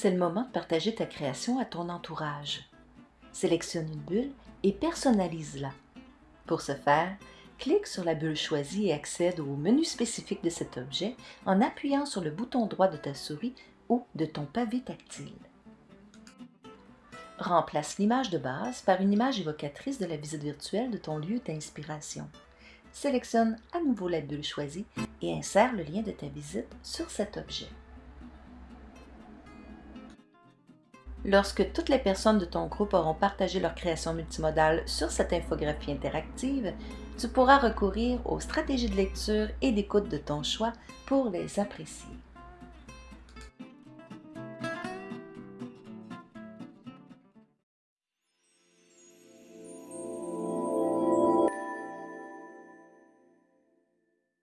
c'est le moment de partager ta création à ton entourage. Sélectionne une bulle et personnalise-la. Pour ce faire, clique sur la bulle choisie et accède au menu spécifique de cet objet en appuyant sur le bouton droit de ta souris ou de ton pavé tactile. Remplace l'image de base par une image évocatrice de la visite virtuelle de ton lieu d'inspiration. Sélectionne à nouveau la bulle choisie et insère le lien de ta visite sur cet objet. Lorsque toutes les personnes de ton groupe auront partagé leur création multimodale sur cette infographie interactive, tu pourras recourir aux stratégies de lecture et d'écoute de ton choix pour les apprécier.